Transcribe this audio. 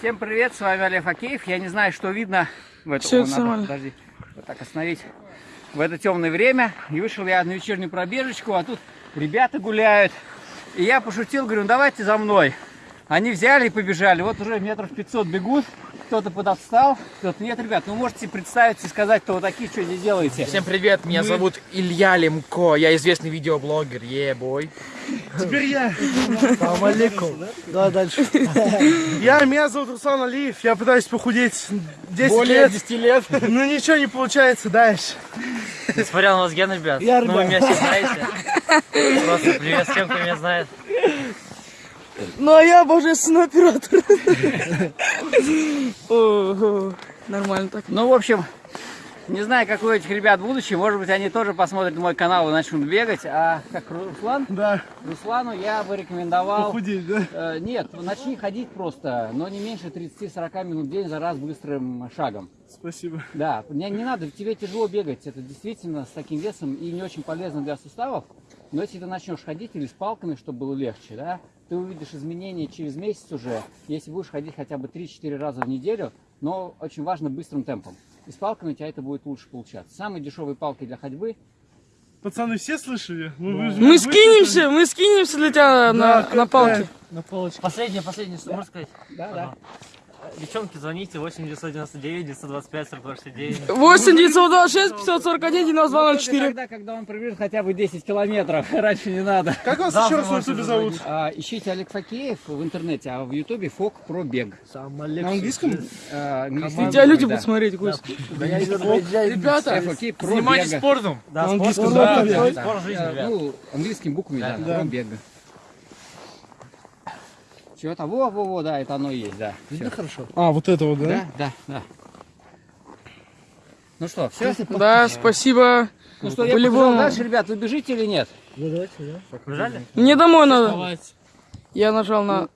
Всем привет, с вами Олег Акеев. Я не знаю, что видно в это... Всё, О, надо, подожди, вот так остановить. В это темное время. И вышел я на вечернюю пробежечку, а тут ребята гуляют. И я пошутил, говорю, ну давайте за мной. Они взяли и побежали. Вот уже метров 500 бегут. Кто-то подотстал, кто-то нет. Ребят, ну можете представиться и сказать, кто вы такие, что здесь делаете. Всем привет, меня зовут Илья Лемко, я известный видеоблогер, е-бой. Теперь я. Салам алейкум. Да, дальше. Я, меня зовут Руслан Алиев, я пытаюсь похудеть 10 Более лет. 10 лет. Но ничего не получается дальше. Несмотря на возген, ребят. Я, ну, вы ребят. меня все знаете. Просто привет всем, кто меня знает. Ну а я божественный оператор. Нормально так. Ну, в общем, не знаю, как у этих ребят будущее. Может быть, они тоже посмотрят мой канал и начнут бегать. А как Руслан? Да, Руслану я бы рекомендовал... похудеть, да? Э, нет, начни ходить просто, но не меньше 30-40 минут в день за раз быстрым шагом. Спасибо. Да, не, не надо, тебе тяжело бегать, это действительно с таким весом и не очень полезно для суставов. Но если ты начнешь ходить или с палками, чтобы было легче, да, ты увидишь изменения через месяц уже, если будешь ходить хотя бы 3-4 раза в неделю, но очень важно быстрым темпом. И с палками у тебя это будет лучше получаться. Самые дешевые палки для ходьбы Пацаны, все слышали? Ну, вы же- Мы вы скинемся, мы скинемся для тебя слышали? на, Да, на палке. На палочке. Последнее, последнее, что можно сказать? Да, да. Девчонки, звоните 8 999 925 42 69. 8 926 541 Это 9204. Тогда, когда он пробежит хотя бы 10 километров, раньше не надо. Как вас еще раз на ютубе зовут? А, ищите Олег Факеев в интернете, а в ютубе Фок про бег. На английском? А, тебя люди да. будут смотреть, Кость. Ребята, Олег Факеев про занимайтесь спортом. Да, спорт, жизни. Ну, английскими буквами, да, Да. про бега. Чего-то, во-во-во, да, это оно и есть, да. Всё. хорошо. А, вот это вот, да? Да, да, да. Ну что, все? Да, спасибо. Ну что, я побежал По-любому. дальше, ребят, вы бежите или нет? Побежали? Мне домой надо. Я нажал на